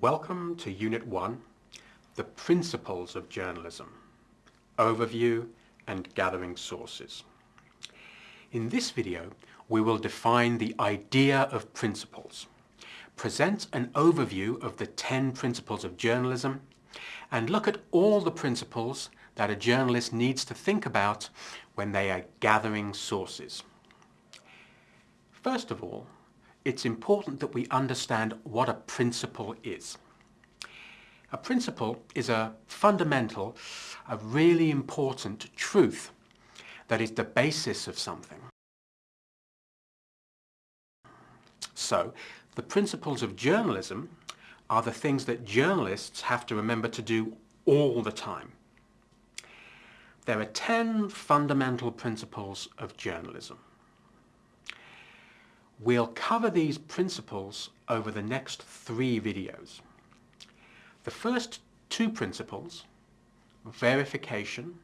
Welcome to Unit 1, The Principles of Journalism, Overview and Gathering Sources. In this video, we will define the idea of principles, present an overview of the 10 principles of journalism, and look at all the principles that a journalist needs to think about when they are gathering sources. First of all, it's important that we understand what a principle is. A principle is a fundamental, a really important truth that is the basis of something. So, the principles of journalism are the things that journalists have to remember to do all the time. There are 10 fundamental principles of journalism. We'll cover these principles over the next three videos. The first two principles, verification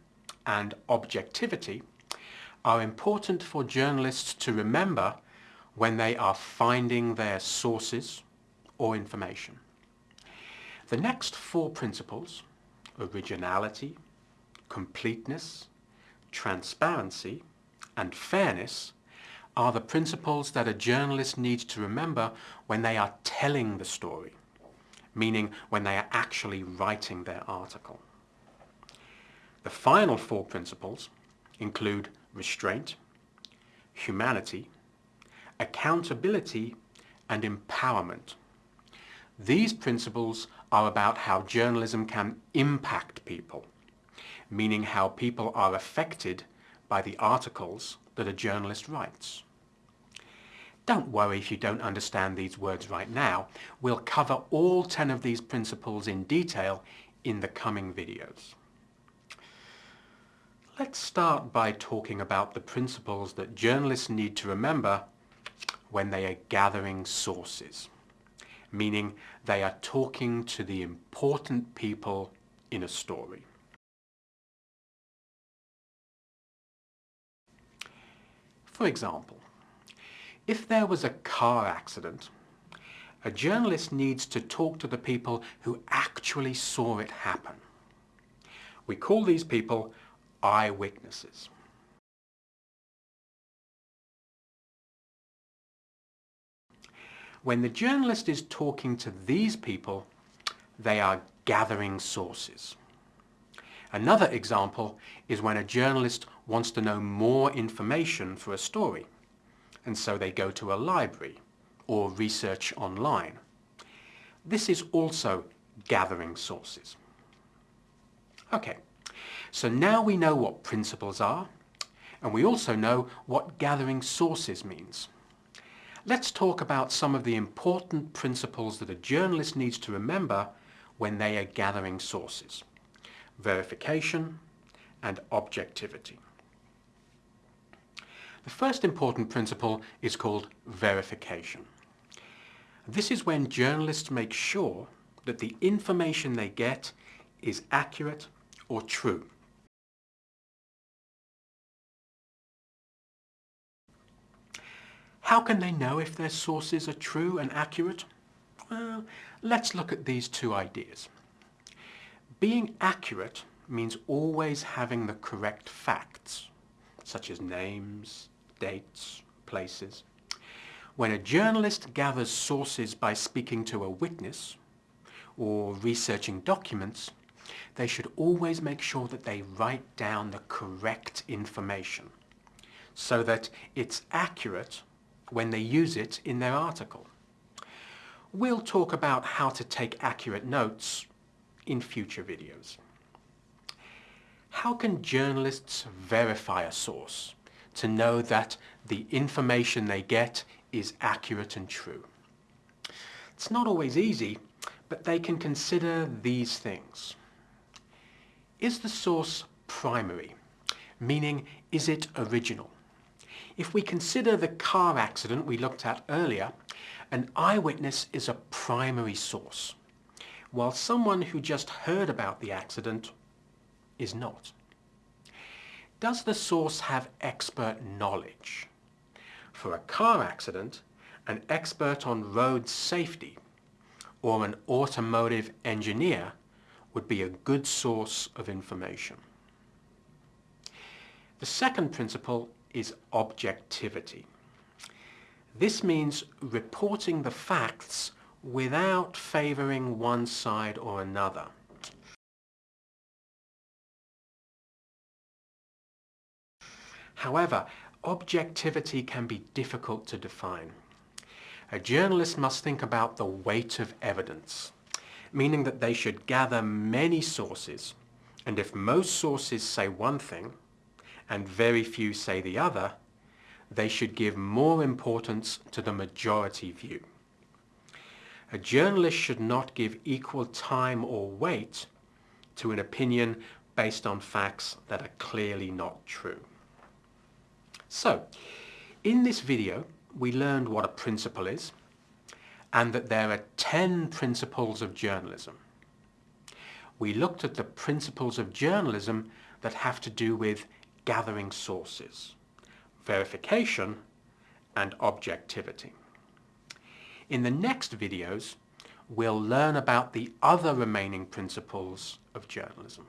and objectivity, are important for journalists to remember when they are finding their sources or information. The next four principles, originality, completeness, transparency and fairness, are the principles that a journalist needs to remember when they are telling the story, meaning when they are actually writing their article. The final four principles include restraint, humanity, accountability and empowerment. These principles are about how journalism can impact people, meaning how people are affected by the articles that a journalist writes. Don't worry if you don't understand these words right now. We'll cover all 10 of these principles in detail in the coming videos. Let's start by talking about the principles that journalists need to remember when they are gathering sources, meaning they are talking to the important people in a story. For example, if there was a car accident, a journalist needs to talk to the people who actually saw it happen. We call these people eyewitnesses. When the journalist is talking to these people, they are gathering sources. Another example is when a journalist wants to know more information for a story and so they go to a library or research online. This is also gathering sources. Okay, so now we know what principles are and we also know what gathering sources means. Let's talk about some of the important principles that a journalist needs to remember when they are gathering sources. Verification and objectivity. The first important principle is called verification. This is when journalists make sure that the information they get is accurate or true. How can they know if their sources are true and accurate? Well, let's look at these two ideas. Being accurate means always having the correct facts, such as names, dates, places. When a journalist gathers sources by speaking to a witness or researching documents, they should always make sure that they write down the correct information so that it's accurate when they use it in their article. We'll talk about how to take accurate notes in future videos. How can journalists verify a source? To know that the information they get is accurate and true. It's not always easy, but they can consider these things. Is the source primary? Meaning, is it original? If we consider the car accident we looked at earlier, an eyewitness is a primary source, while someone who just heard about the accident is not. Does the source have expert knowledge? For a car accident, an expert on road safety or an automotive engineer would be a good source of information. The second principle is objectivity. This means reporting the facts without favouring one side or another. However, objectivity can be difficult to define. A journalist must think about the weight of evidence, meaning that they should gather many sources, and if most sources say one thing, and very few say the other, they should give more importance to the majority view. A journalist should not give equal time or weight to an opinion based on facts that are clearly not true. So, in this video, we learned what a principle is and that there are 10 principles of journalism. We looked at the principles of journalism that have to do with gathering sources, verification, and objectivity. In the next videos, we'll learn about the other remaining principles of journalism.